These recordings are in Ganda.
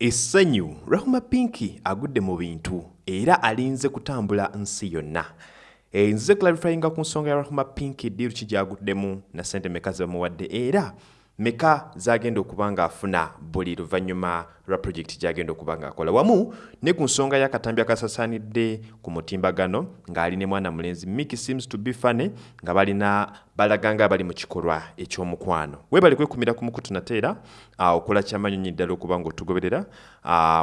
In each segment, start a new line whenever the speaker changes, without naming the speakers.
essanyu. Rahuma pinki agudde mu bintu era alinze kutambula nsi yonna. E, nzize clarifyinga ku nsonga ya rahuma pinki diiru ki gyaguddemu na sente meka zebamuwadde era meka zagenda okuba ng'afuna buli luvannyuma lwa projekiti gyagenda okuba ng'akola wamu ne ku nsonga y'akatambi akasasaanidde ku mutimbagano ng'ali ne mwana mulenzi miki seems to be funny nga balina balaga nga bali mu kikolwa eky'omukwano. Weebale kwekumira ku mukutu nate era okola kyamanyonyi ddala okuba ng'otugoberera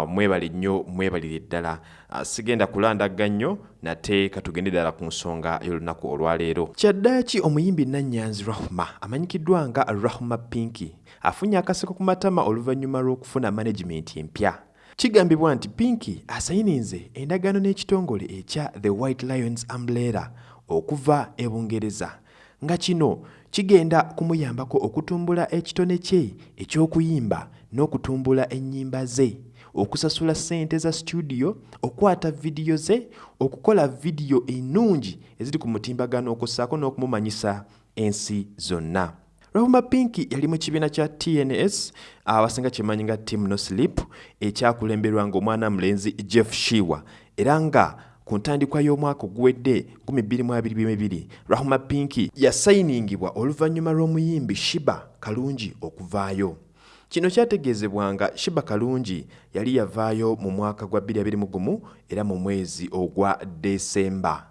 mwebale nnyo mwebalire ddala. Sigenda kulandaga nnyo nate katugende ddala ku nsonga y'olunaku olwaleero. Kyaddaaki omuyimbi nannyanzi rahuma amanyikiddwa nga rahuma pinki afunye akaseko ku matama oluvannyuma lw'okufuna management empya. Kigambibwa nti pinki asayininze endagaano n'ekitongole ekya the white lions umbrella okuva e bungereza. Nga kino kigenda kumuyambako okutumbula ekitone kye eky'okuyimba n'okutumbula ennyimba ze okusasula ssente za studio okwata vidiyo ze okukola vidiyo ennungi eziri ku mutimbagano okussaako n'okumumanyisa ensi zonna. Rahuma pinki yali mu kibiina kya tns abasinga kyemanyi nga team no sleep ekyakulemberwa ng'omwana mulenzi jeff shiwa. Era nga ku ntandikwa y'omwaka oguwedde 2022 rahuma pinki yasayiningibwa oluvannyuma lw'omuyimbi shiba kalungi okuvaayo kino kyategeezebwanga shiba kalungi yali yavaayo mu mwaka gwa 2021 era mu mwezi ogwa desemba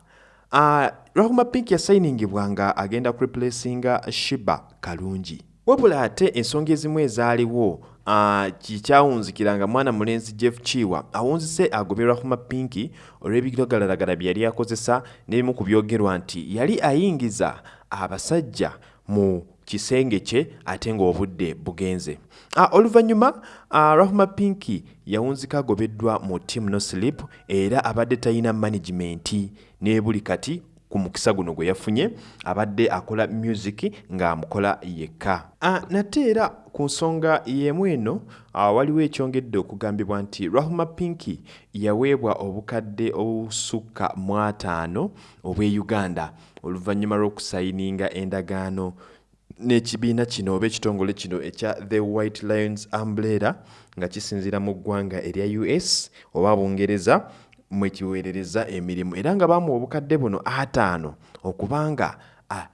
uh, rahuma pinki yasayiningibwa nga agenda kureplacinga shiba kalungi? Wabula ate ensonga ezimu ezaaliwo uh, kikyawunzikiranga mwana mulenzi jeff chiwa awunzise agobye rahuma pinki olw'ebirogalalagala bye yali akozesa n'ebimu ku byogerwa nti yali ayingiza abasajja mu kisenge kye ate ng'obudde bugenze. Uh, oluvannyuma uh, rahuma pinki yawunzika agobeddwa mu team no sleep era abadde talina management ne buli kati ku mukisa guno gwe yafunye abadde akola music ng'amukola yekka. Uh, nate era ku nsonga y'emu eno waliwo ekyongedde okugambibwa nti rahuma pinki yaweebwa obukadde obusukka mu ataano obw'e uganda. Oluvannyuma lw'okusayininga endagaano n'ekibiina kino oba ekitongole kino ekya the white lions umbrella nga kisinziira mu ggwanga erya us oba bungereza mwekiweerereza emirimu. Era nga baamuwa obukadde buno ataano okubanga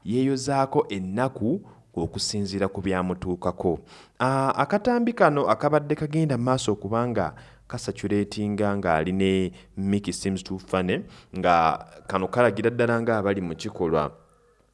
yeeyozaako ennaku okusinziira ku byamutuukako. Akatambi kano akabadde kagenda maaso okubanga kasaturatinga ng'ali ne miki seems to fane nga kano kalagira ddala ng'abali mu kikolwa.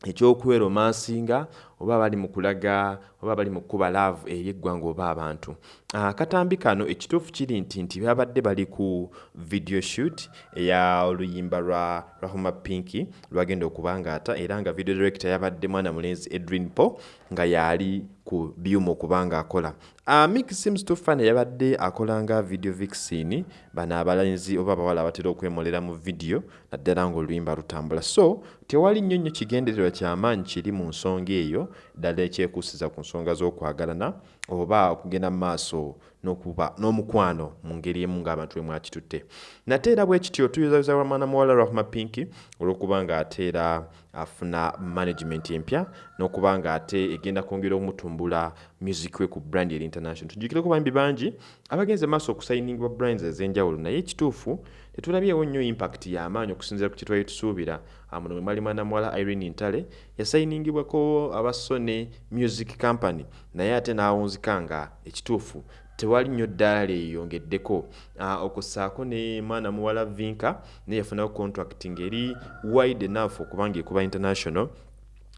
Ekyokweromansinga oba bali mu kulaga oba bali mu kukuba laavu eri eggwanga oba abantu. Akatambi kano ekituufu kiri nti nti babadde bali ku video shoot eya oluyimba lwa rahuma pinki lwagenda okubangaata era nga video director yabadde mwana mulenzi edwin po nga yaali ku byuma okubanga akola. Uh, mik seems to fun yabadde akolanga video vixin bano abalenzi oba abawala abatera okwemolera mu video naddala ng'oluyimba lutambula. So tewali nnyo nnyo kigendererwa kyamaanyi kiri mu nsonga eyo ddala ekyekuusiza ku nsonga z'okwagalana oba okugenda mu maaso n'okuba n'omukwano mu ngeri emu ng'abantu bwe mwakitutte nate era bwe kityo tuyuzayoza wamwana muwala rahma pinki olw'okuba nga ate era afuna management empya n'okuba nga ate egenda kwongera okumutumbula music we ku brand eri international. Tujjukireko bambi bangi abagenze maaso okusayiningibwa brands ez'enjawulo naye ekituufu tetulabyewo nnyo impact y'amaanyi okusinziira ku kye twali tusuubira muno mwe mwali mwana muwala irene ntale yasayiningibwako aba sony music company naye ate n'awunzika nga ekituufu. Tewali nnyo ddaala lyeyongeddeko uh, okussaako ne mwana muwala vinka naye yafunayo contract ngeri wide enough okubanga ekuba international.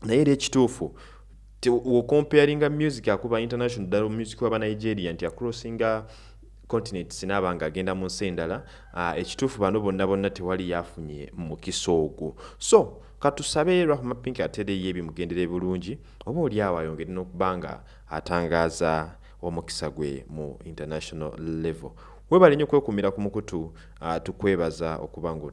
Naye era ekituufu wokomparinga music akuba international ddala music waba nigeria nti acrossinga continents naaba nga agenda mu nsi endala uh, ekituufu bano bonna bonna tewali yafunye mukisa ogwo. So katusabe rahma pink atereyo ebimugendere bulungi oba oli awo ayongere n'okuba nga atangaaza omukisa gwe mu international level. Webale nnyo okwekumira ku mukutu uh, tukwebaza okuba nga